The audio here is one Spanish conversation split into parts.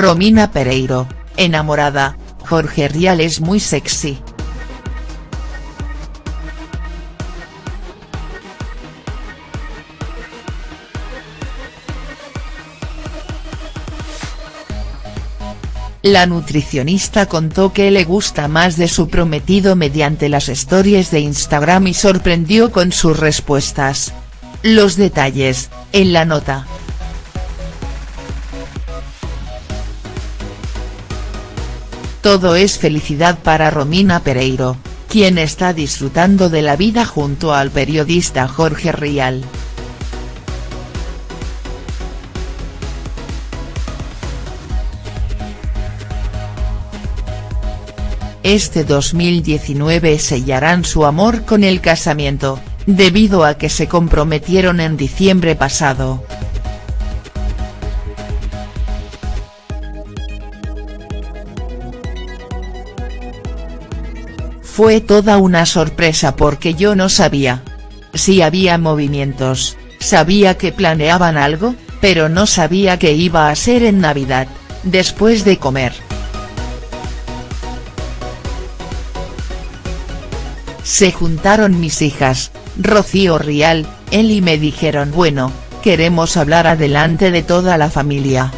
Romina Pereiro, enamorada, Jorge Rial es muy sexy. La nutricionista contó que le gusta más de su prometido mediante las stories de Instagram y sorprendió con sus respuestas. Los detalles, en la nota. Todo es felicidad para Romina Pereiro, quien está disfrutando de la vida junto al periodista Jorge Rial. Este 2019 sellarán su amor con el casamiento, debido a que se comprometieron en diciembre pasado. Fue toda una sorpresa porque yo no sabía. Si había movimientos, sabía que planeaban algo, pero no sabía que iba a ser en Navidad, después de comer. Se juntaron mis hijas, Rocío Rial, él y me dijeron bueno, queremos hablar adelante de toda la familia.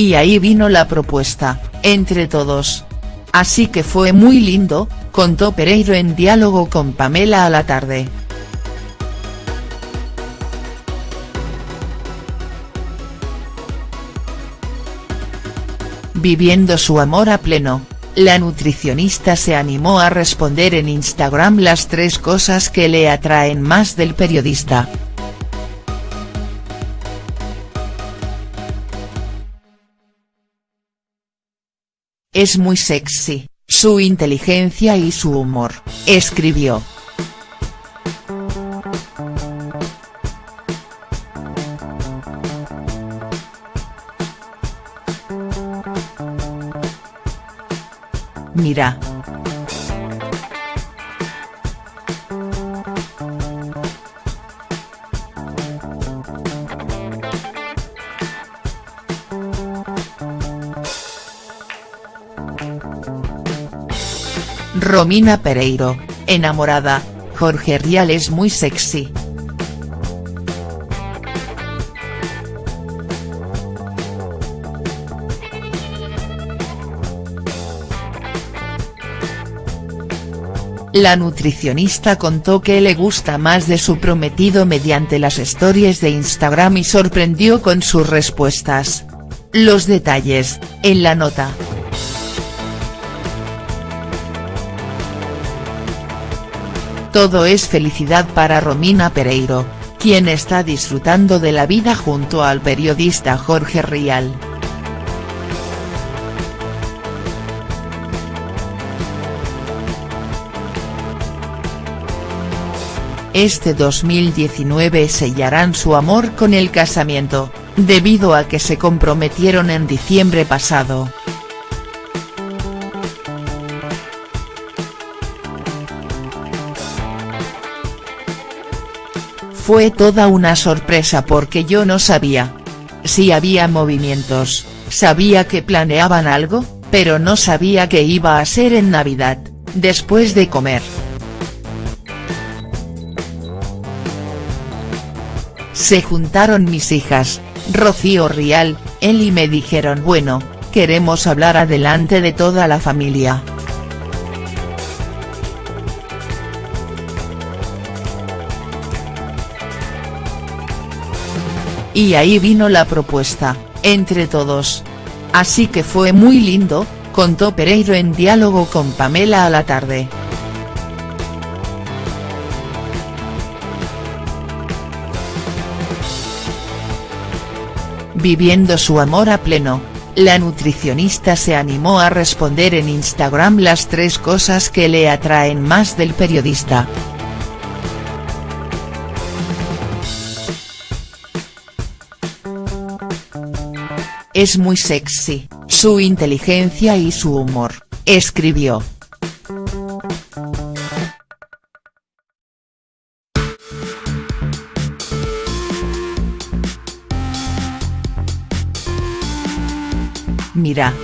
Y ahí vino la propuesta, entre todos. Así que fue muy lindo, contó Pereiro en diálogo con Pamela a la tarde. Viviendo su amor a pleno, la nutricionista se animó a responder en Instagram las tres cosas que le atraen más del periodista. Es muy sexy, su inteligencia y su humor, escribió. Mira. Romina Pereiro, enamorada, Jorge Rial es muy sexy. La nutricionista contó que le gusta más de su prometido mediante las stories de Instagram y sorprendió con sus respuestas. Los detalles, en la nota. Todo es felicidad para Romina Pereiro, quien está disfrutando de la vida junto al periodista Jorge Rial. Este 2019 sellarán su amor con el casamiento, debido a que se comprometieron en diciembre pasado. Fue toda una sorpresa porque yo no sabía. Si había movimientos, sabía que planeaban algo, pero no sabía que iba a ser en Navidad, después de comer. Se juntaron mis hijas, Rocío Rial, él y me dijeron bueno, queremos hablar adelante de toda la familia. Y ahí vino la propuesta, entre todos. Así que fue muy lindo, contó Pereiro en diálogo con Pamela a la tarde. Viviendo su amor a pleno, la nutricionista se animó a responder en Instagram las tres cosas que le atraen más del periodista. es muy sexy, su inteligencia y su humor, escribió. Mira.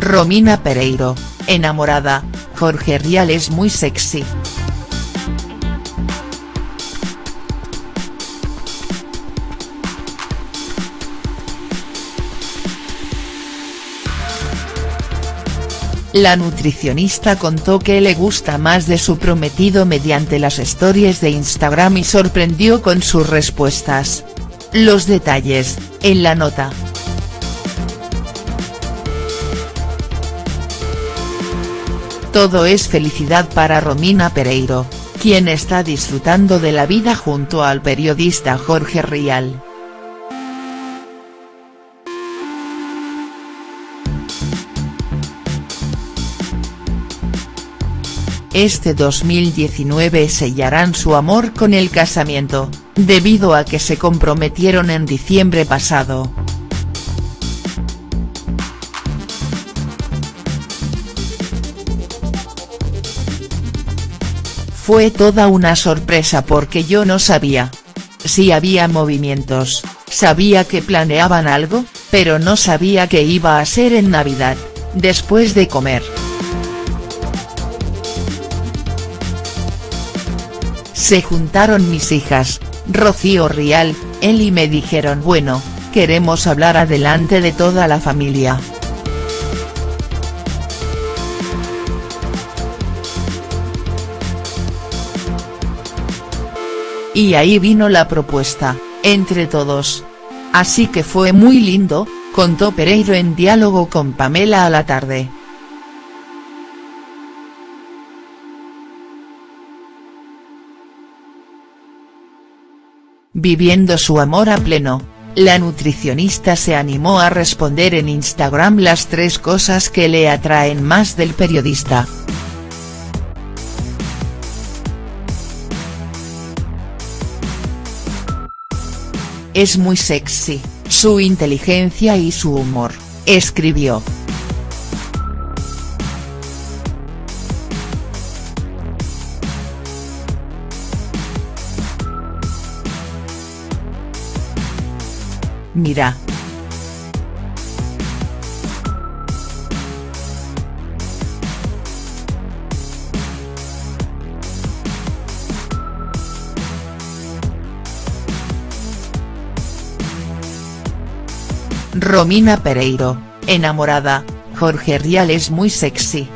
Romina Pereiro, enamorada, Jorge Rial es muy sexy. La nutricionista contó que le gusta más de su prometido mediante las stories de Instagram y sorprendió con sus respuestas. Los detalles, en la nota. Todo es felicidad para Romina Pereiro, quien está disfrutando de la vida junto al periodista Jorge Rial. Este 2019 sellarán su amor con el casamiento, debido a que se comprometieron en diciembre pasado. Fue toda una sorpresa porque yo no sabía. Si había movimientos, sabía que planeaban algo, pero no sabía que iba a ser en Navidad, después de comer. Se juntaron mis hijas, Rocío Rial, él y me dijeron bueno, queremos hablar adelante de toda la familia. Y ahí vino la propuesta, entre todos. Así que fue muy lindo, contó Pereiro en diálogo con Pamela a la tarde. Viviendo su amor a pleno, la nutricionista se animó a responder en Instagram las tres cosas que le atraen más del periodista. Es muy sexy, su inteligencia y su humor, escribió. Mira. Romina Pereiro, enamorada, Jorge Rial es muy sexy.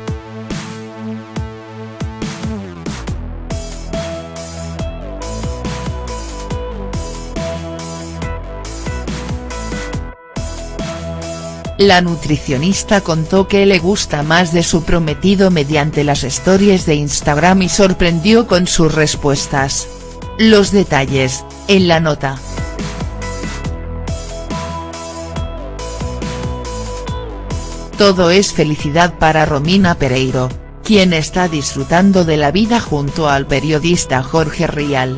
La nutricionista contó que le gusta más de su prometido mediante las stories de Instagram y sorprendió con sus respuestas. Los detalles, en la nota. Todo es felicidad para Romina Pereiro, quien está disfrutando de la vida junto al periodista Jorge Rial.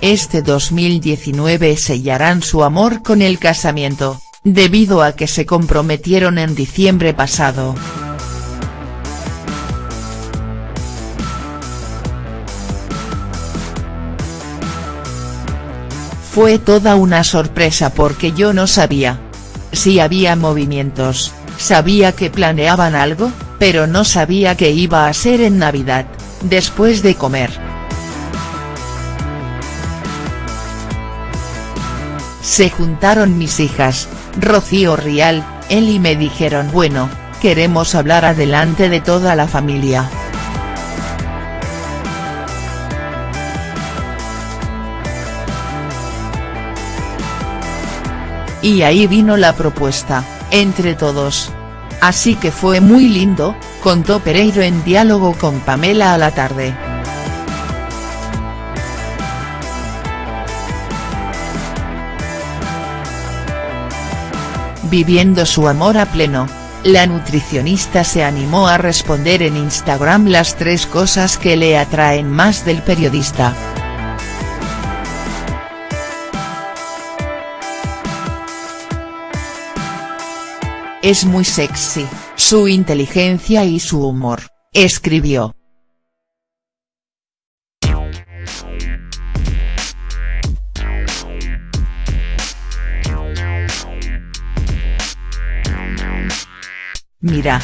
Este 2019 sellarán su amor con el casamiento, debido a que se comprometieron en diciembre pasado. Fue toda una sorpresa porque yo no sabía. Si había movimientos, sabía que planeaban algo, pero no sabía que iba a ser en Navidad, después de comer. Se juntaron mis hijas, Rocío Rial, él y me dijeron bueno, queremos hablar adelante de toda la familia. Y ahí vino la propuesta, entre todos. Así que fue muy lindo, contó Pereiro en diálogo con Pamela a la tarde. viviendo su amor a pleno, La nutricionista se animó a responder en Instagram las tres cosas que le atraen más del periodista. Es muy sexy, su inteligencia y su humor, escribió. Mira,